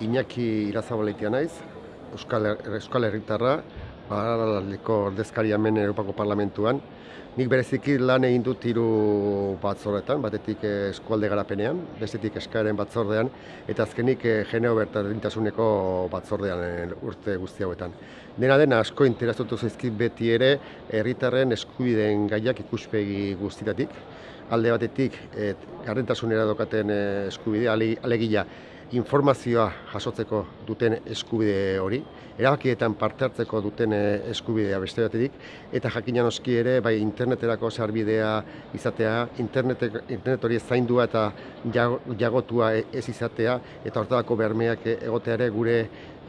Iñaki Irazabaletia naiz, Euskal, Her- Euskal Herritarra, Paralaldeko ordezkaria hemen Europako Parlamentuan. Nik bereziki lan egin dut hiru batzordetan, batetik eh, eskualde garapenean, bestetik eskaeren batzordean, eta azkenik eh, geneo berdintasuneko batzordean eh, urte guzti hauetan. Dena den asko interesatu zaizkit beti ere herritarren eskubideen gaiak ikuspegi guztitatik. Alde batetik, eh, gardentasunera dokaten eskubidea, ale- alegia informazioa jasotzeko duten eskubide hori, erabakietan parte hartzeko duten eh, eskubidea beste batetik, eta jakina noski ere bai interneterako sarbidea izatea, internetek, internet hori zaindua eta jago- jagotua e- ez izatea, eta hortarako bermeak e- egotea ere gure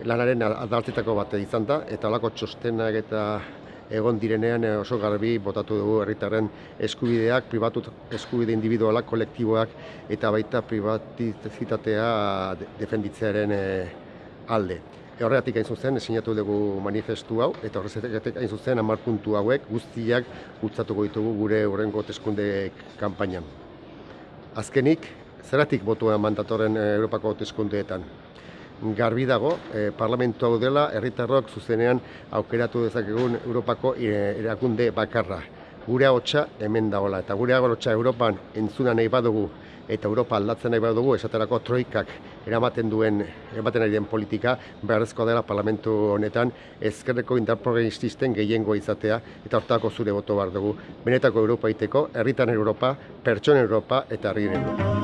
lanaren adaltzetako bat izan da, eta holako txostenak eta egon direnean eh, oso garbi botatu dugu herritarren eskubideak, pribatu eskubide individualak, kolektiboak eta baita privatizitatea de- defenditzearen eh, alde. E Horregatik hain zuzen, sinatu dugu manifestu hau, eta horregatik hain zuzen hamar puntu hauek guztiak bultzatuko ditugu gure hurrengo hauteskunde kanpainan. Azkenik, zeratik botua mandatorren eh, Europako hauteskundeetan? Garbi dago, eh, parlamentu hau dela, herritarrok zuzenean aukeratu dezakegun Europako eh, erakunde bakarra. Gure ahotsa hemen dagoela, eta gure ahotsa Europan entzuna nahi badugu, eta Europa aldatzen nahi badugu, esaterako troikak eramaten duen, eramaten ari den politika, beharrezkoa dela parlamentu honetan, ezkerreko indar progresisten gehiengoa izatea, eta hortako zure boto behar dugu. Benetako Europa iteko, herritan Europa, pertsonen Europa eta herriren Europa.